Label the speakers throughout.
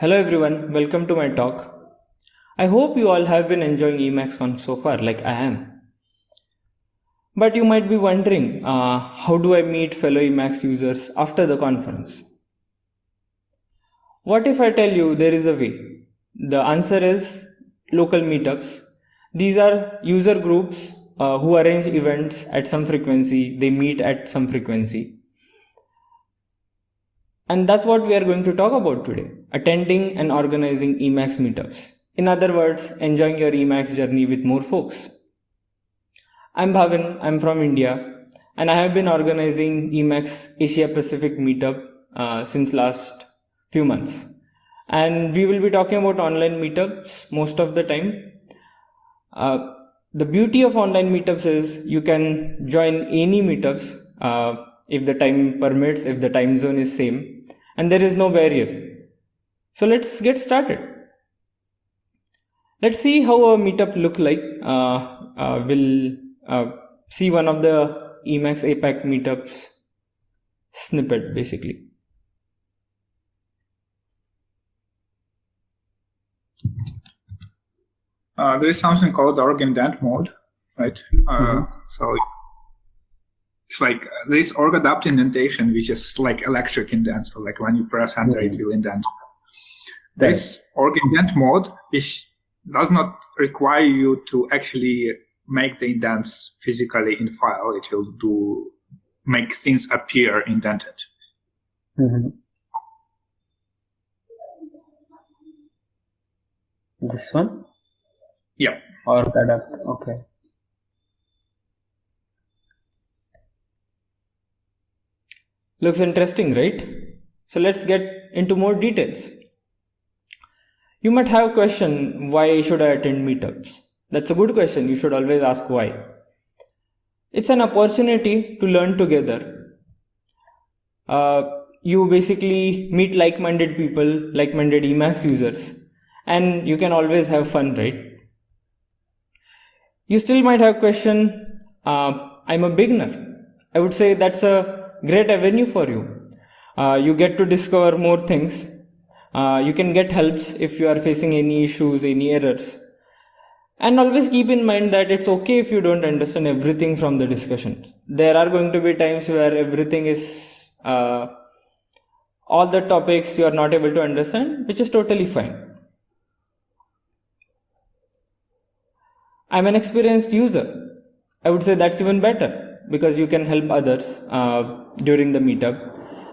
Speaker 1: Hello everyone, welcome to my talk. I hope you all have been enjoying EmacsConf so far, like I am. But you might be wondering, uh, how do I meet fellow Emacs users after the conference? What if I tell you there is a way? The answer is local meetups. These are user groups uh, who arrange events at some frequency, they meet at some frequency. And that's what we are going to talk about today, attending and organizing Emacs meetups. In other words, enjoying your Emacs journey with more folks. I'm Bhavin, I'm from India, and I have been organizing Emacs Asia Pacific meetup uh, since last few months. And we will be talking about online meetups most of the time. Uh, the beauty of online meetups is you can join any meetups uh, if the time permits, if the time zone is same, and there is no barrier. So let's get started. Let's see how a meetup look like. Uh, uh, we'll uh, see one of the Emacs APAC meetups snippet basically.
Speaker 2: uh, there is something called org indent mode, right? Uh, mm -hmm. So it's like this org adapt indentation, which is like electric indent. So like when you press enter, mm -hmm. it will indent. This org indent mode which does not require you to actually make the indents physically in file. It will do make things appear indented. Mm -hmm.
Speaker 3: This one?
Speaker 2: Yeah.
Speaker 3: Or adapt. Okay.
Speaker 1: Looks interesting, right? So let's get into more details. You might have a question, why should I attend meetups? That's a good question. You should always ask why. It's an opportunity to learn together. Uh, you basically meet like-minded people, like-minded Emacs users, and you can always have fun, right? You still might have a question, uh, I'm a beginner. I would say that's a great avenue for you. Uh, you get to discover more things. Uh, you can get helps if you are facing any issues, any errors. And always keep in mind that it's okay if you don't understand everything from the discussion. There are going to be times where everything is, uh, all the topics you are not able to understand, which is totally fine. I'm an experienced user. I would say that's even better because you can help others uh, during the meetup.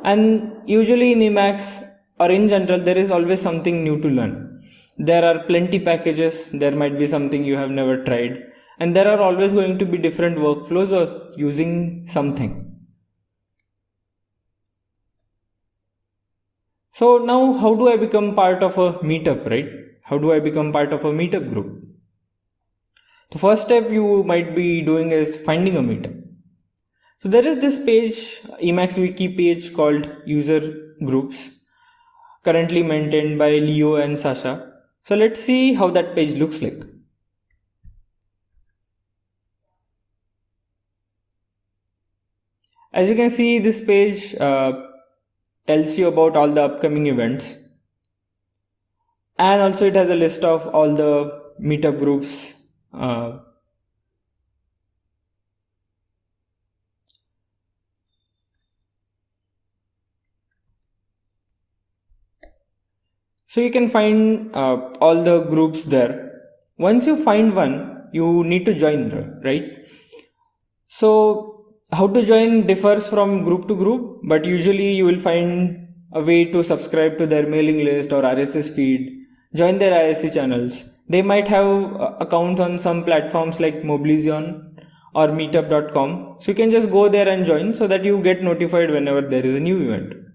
Speaker 1: And usually in Emacs or in general, there is always something new to learn. There are plenty packages, there might be something you have never tried, and there are always going to be different workflows of using something. So now how do I become part of a meetup, right? How do I become part of a meetup group? The first step you might be doing is finding a meetup. So there is this page, Emacs wiki page called user groups, currently maintained by Leo and Sacha. So let's see how that page looks like. As you can see, this page uh, tells you about all the upcoming events. And also it has a list of all the meetup groups uh, so you can find uh, all the groups there. Once you find one, you need to join, right? So how to join differs from group to group, but usually you will find a way to subscribe to their mailing list or RSS feed, join their IRC channels, they might have uh, accounts on some platforms like Mobilizon or meetup.com. So you can just go there and join so that you get notified whenever there is a new event.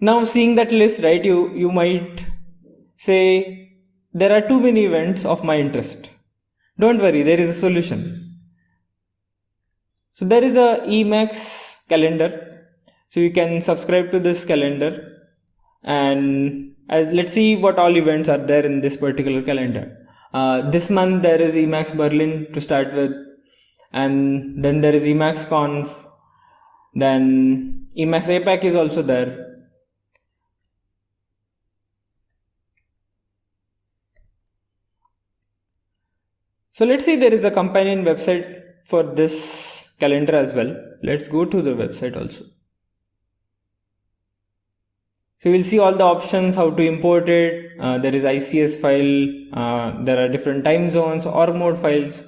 Speaker 1: Now seeing that list, right, you, you might say, there are too many events of my interest. Don't worry, there is a solution. So there is a Emacs calendar. So you can subscribe to this calendar and as let's see what all events are there in this particular calendar. Uh, this month there is Emacs Berlin to start with, and then there is Emacs Conf, then Emacs APAC is also there. So let's see there is a companion website for this calendar as well. Let's go to the website also. So you'll see all the options, how to import it. Uh, there is ICS file. Uh, there are different time zones or mode files.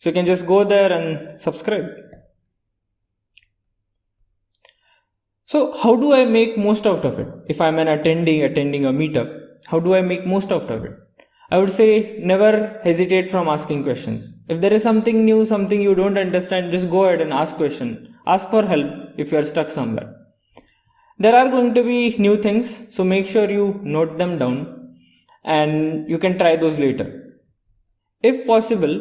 Speaker 1: So you can just go there and subscribe. So how do I make most out of it? If I'm an attendee attending a meetup, how do I make most out of it? I would say never hesitate from asking questions. If there is something new, something you don't understand, just go ahead and ask question. Ask for help if you are stuck somewhere. There are going to be new things, so make sure you note them down and you can try those later. If possible,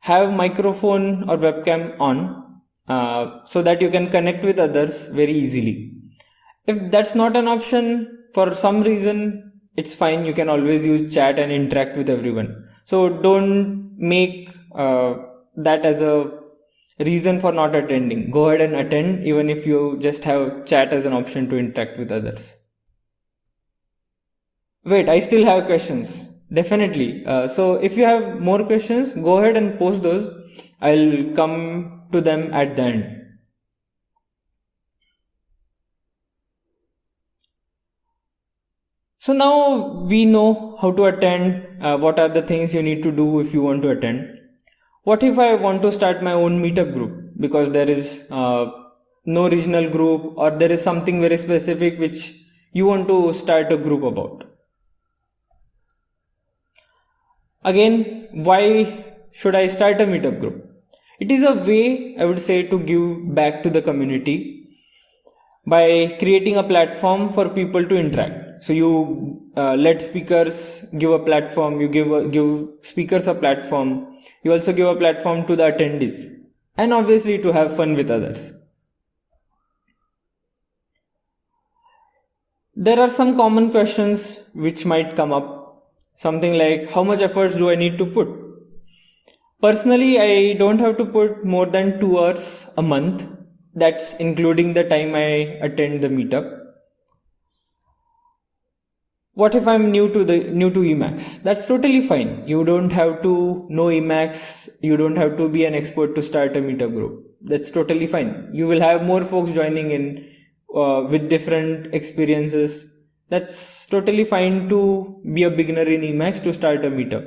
Speaker 1: have microphone or webcam on uh, so that you can connect with others very easily. If that's not an option for some reason, it's fine. You can always use chat and interact with everyone. So don't make uh, that as a reason for not attending. Go ahead and attend even if you just have chat as an option to interact with others. Wait i still have questions. Definitely. Uh, so if you have more questions go ahead and post those. I'll come to them at the end so now we know how to attend uh, what are the things you need to do if you want to attend what if I want to start my own meetup group because there is uh, no regional group or there is something very specific which you want to start a group about? Again, why should I start a meetup group? It is a way, I would say, to give back to the community by creating a platform for people to interact. So you uh, let speakers give a platform, you give a, give speakers a platform you also give a platform to the attendees and obviously to have fun with others. There are some common questions which might come up. Something like how much efforts do I need to put? Personally, I don't have to put more than two hours a month. That's including the time I attend the meetup what if i'm new to the new to emacs? That's totally fine. You don't have to know emacs. You don't have to be an expert to start a meetup group. That's totally fine. You will have more folks joining in uh, with different experiences. That's totally fine to be a beginner in emacs to start a meetup.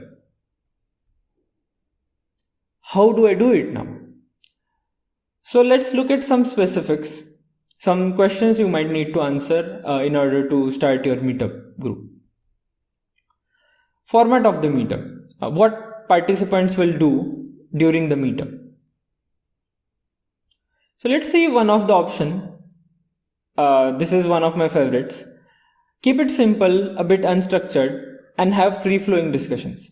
Speaker 1: How do i do it now? So let's look at some specifics some questions you might need to answer uh, in order to start your meetup group. Format of the meetup. Uh, what participants will do during the meetup. So let's see one of the option. Uh, this is one of my favorites. Keep it simple, a bit unstructured and have free flowing discussions.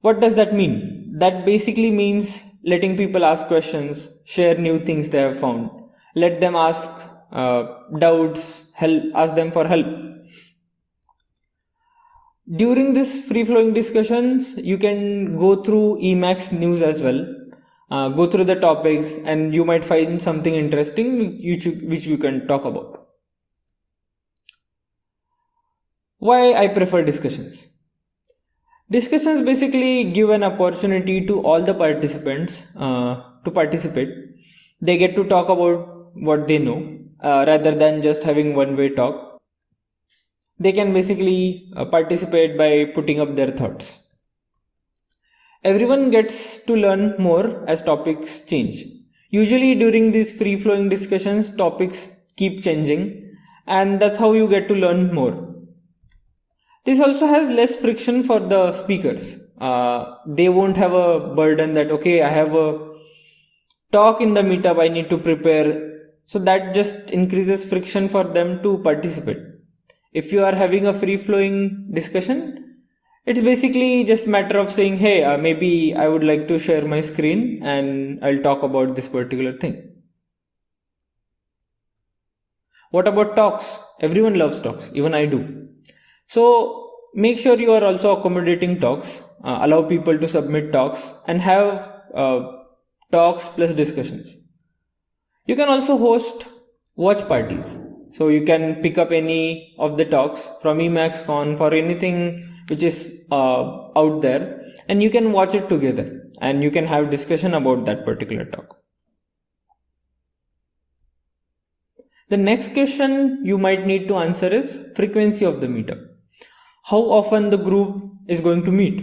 Speaker 1: What does that mean? That basically means letting people ask questions, share new things they have found let them ask uh, doubts, help, ask them for help. During this free flowing discussions, you can go through Emacs news as well. Uh, go through the topics and you might find something interesting which you, which you can talk about. Why I prefer discussions? Discussions basically give an opportunity to all the participants uh, to participate. They get to talk about what they know uh, rather than just having one way talk. They can basically uh, participate by putting up their thoughts. Everyone gets to learn more as topics change. Usually during these free flowing discussions, topics keep changing and that's how you get to learn more. This also has less friction for the speakers. Uh, they won't have a burden that, okay, I have a talk in the meetup, I need to prepare so that just increases friction for them to participate. If you are having a free flowing discussion, it's basically just matter of saying, hey, uh, maybe I would like to share my screen and I'll talk about this particular thing. What about talks? Everyone loves talks, even I do. So make sure you are also accommodating talks, uh, allow people to submit talks and have uh, talks plus discussions. You can also host watch parties. So you can pick up any of the talks from EmacsConf or anything which is uh, out there and you can watch it together and you can have discussion about that particular talk. The next question you might need to answer is frequency of the meetup. How often the group is going to meet?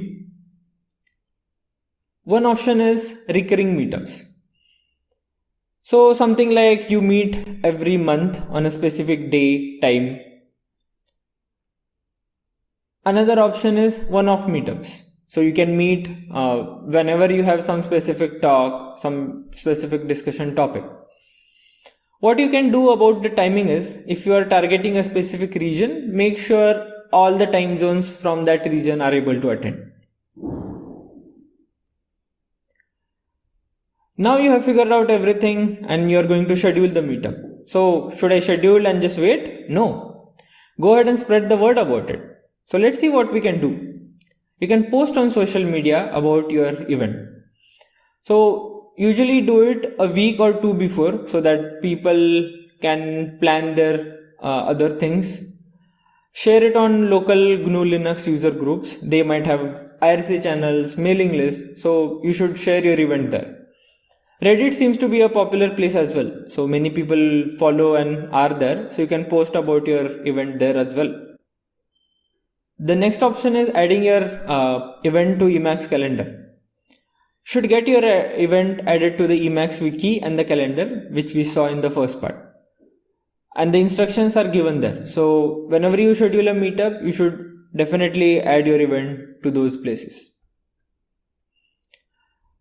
Speaker 1: One option is recurring meetups so something like you meet every month on a specific day time Another option is one-off meetups. So you can meet uh, whenever you have some specific talk, some specific discussion topic. What you can do about the timing is if you are targeting a specific region, make sure all the time zones from that region are able to attend. Now you have figured out everything and you are going to schedule the meetup. So should I schedule and just wait? No. Go ahead and spread the word about it. So let's see what we can do. You can post on social media about your event. So usually do it a week or two before so that people can plan their uh, other things. Share it on local GNU Linux user groups. They might have IRC channels, mailing list. So you should share your event there. Reddit seems to be a popular place as well. So many people follow and are there. So you can post about your event there as well. The next option is adding your uh, event to Emacs calendar. Should get your uh, event added to the Emacs wiki and the calendar, which we saw in the first part. And the instructions are given there. So whenever you schedule a meetup, you should definitely add your event to those places.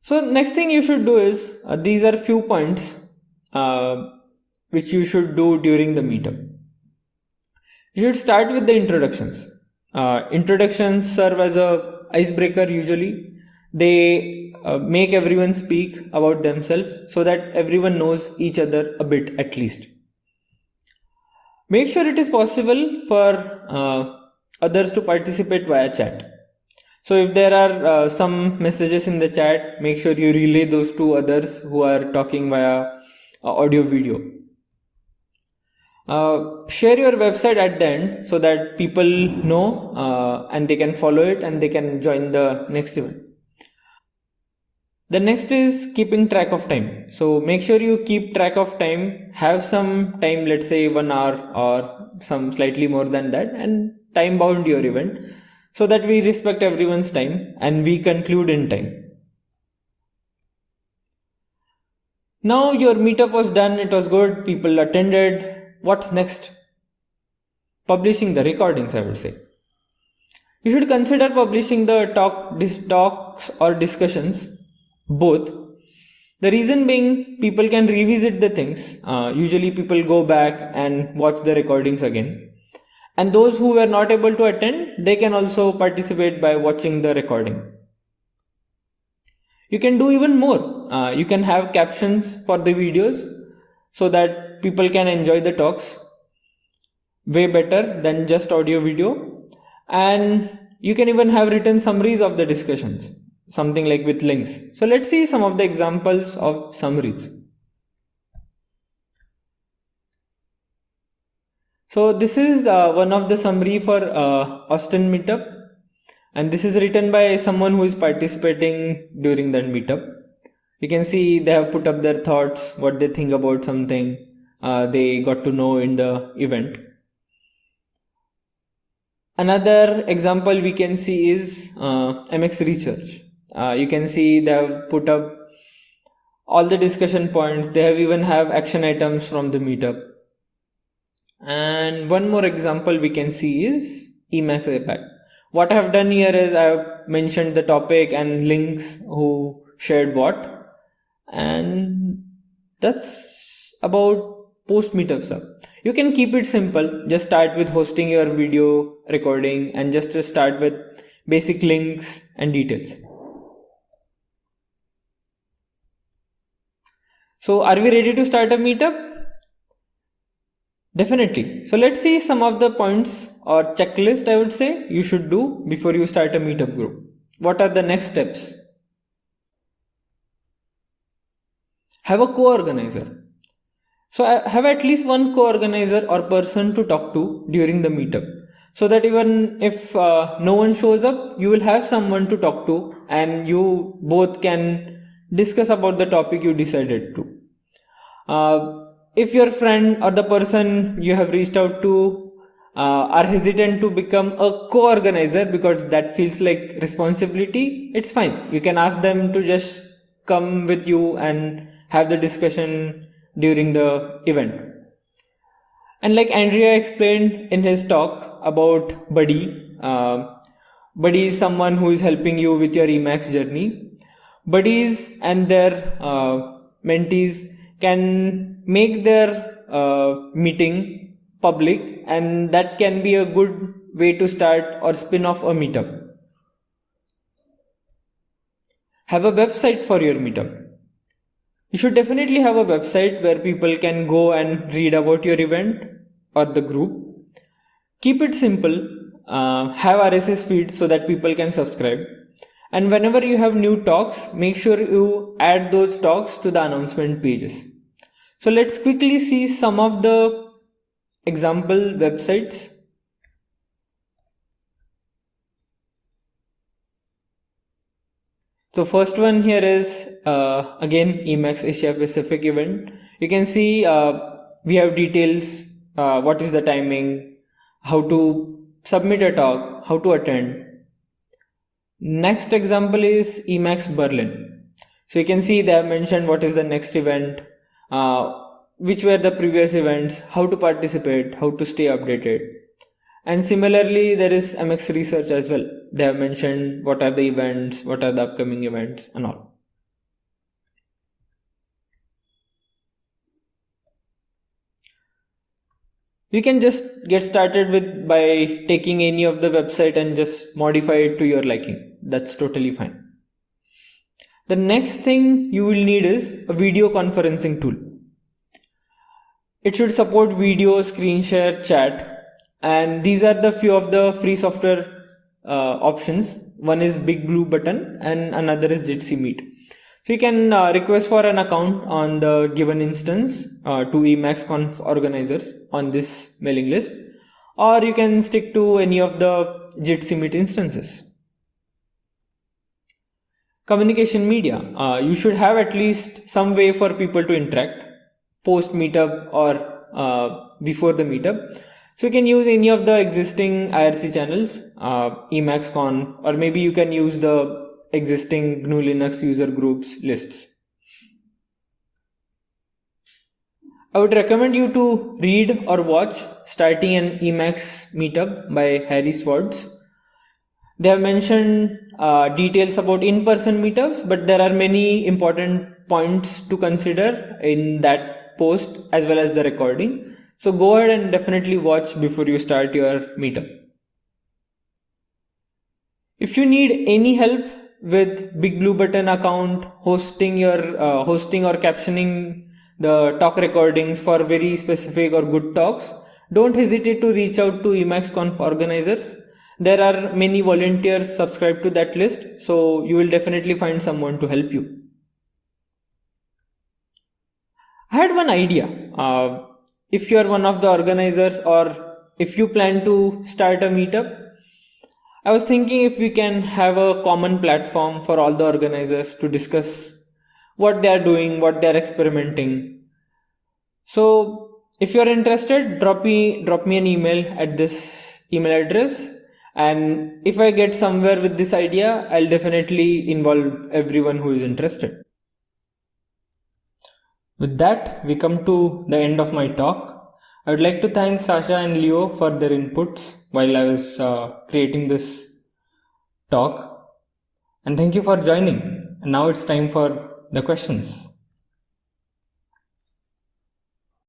Speaker 1: So next thing you should do is, uh, these are few points uh, which you should do during the meetup. You should start with the introductions. Uh, introductions serve as a icebreaker usually. They uh, make everyone speak about themselves so that everyone knows each other a bit at least. Make sure it is possible for uh, others to participate via chat. So if there are uh, some messages in the chat, make sure you relay those to others who are talking via uh, audio video. Uh, share your website at the end so that people know uh, and they can follow it and they can join the next event. The next is keeping track of time. So make sure you keep track of time, have some time, let's say one hour or some slightly more than that and time bound your event so that we respect everyone's time and we conclude in time. Now your meetup was done, it was good, people attended, what's next? Publishing the recordings, I would say. You should consider publishing the talk, talks or discussions, both. The reason being, people can revisit the things. Uh, usually, people go back and watch the recordings again. And those who were not able to attend, they can also participate by watching the recording. You can do even more. Uh, you can have captions for the videos so that people can enjoy the talks way better than just audio video and you can even have written summaries of the discussions something like with links so let's see some of the examples of summaries so this is uh, one of the summary for uh, austin meetup and this is written by someone who is participating during that meetup you can see they have put up their thoughts what they think about something uh, they got to know in the event. Another example we can see is uh, M-x Research. Uh, you can see they have put up all the discussion points. They have even have action items from the meetup. And one more example we can see is Emacs APAC. What I have done here is I have mentioned the topic and links who shared what. And that's about post meetups up you can keep it simple just start with hosting your video recording and just start with basic links and details so are we ready to start a meetup definitely. So let's see some of the points or checklist i would say you should do before you start a meetup group. What are the next steps? Have a co-organizer. So I have at least one co-organizer or person to talk to during the meetup. so that even if uh, no one shows up you will have someone to talk to and you both can discuss about the topic you decided to. Uh, if your friend or the person you have reached out to uh, are hesitant to become a co-organizer because that feels like responsibility it's fine. You can ask them to just come with you and have the discussion during the event. And like andrea explained in his talk about buddy uh, buddy is someone who is helping you with your emacs journey. Buddies and their uh, mentees can make their uh, meeting public and that can be a good way to start or spin off a meetup. Have a website for your meetup. You should definitely have a website where people can go and read about your event or the group. Keep it simple. Uh, have RSS feed so that people can subscribe. And whenever you have new talks, make sure you add those talks to the announcement pages. So let's quickly see some of the example websites. So first one here is uh, again emacs asia pacific event. You can see uh, we have details uh, what is the timing how to submit a talk how to attend. Next example is emacs berlin. So you can see they have mentioned what is the next event Uh, which were the previous events, how to participate, how to stay updated. And similarly, there is M-x Research as well. They have mentioned what are the events, what are the upcoming events and all. You can just get started with by taking any of the website and just modify it to your liking. That's totally fine. The next thing you will need is a video conferencing tool. It should support video, screen share, chat, and these are the few of the free software uh, options. One is Big Blue Button and another is Jitsi Meet. So you can uh, request for an account on the given instance uh, to Emacs Conf organizers on this mailing list, or you can stick to any of the Jitsi Meet instances. Communication media. Uh, you should have at least some way for people to interact post meetup or uh, before the meetup. So you can use any of the existing IRC channels, uh, EmacsConf, or maybe you can use the existing GNU Linux user groups lists. I would recommend you to read or watch Starting an Emacs Meetup by Harry Schwartz. They have mentioned uh, details about in-person meetups, but there are many important points to consider in that post as well as the recording. So go ahead and definitely watch before you start your meetup. If you need any help with Big Blue Button account, hosting your uh, hosting or captioning the talk recordings for very specific or good talks, don't hesitate to reach out to EmacsConf organizers. There are many volunteers subscribed to that list, so you will definitely find someone to help you. I had one idea. Uh, if you are one of the organizers or if you plan to start a meetup, I was thinking if we can have a common platform for all the organizers to discuss what they are doing, what they are experimenting. So if you are interested, drop me drop me an email at this email address and if I get somewhere with this idea, I'll definitely involve everyone who is interested. With that, we come to the end of my talk. I would like to thank Sacha and Leo for their inputs while I was uh, creating this talk. And thank you for joining. And now it's time for the questions.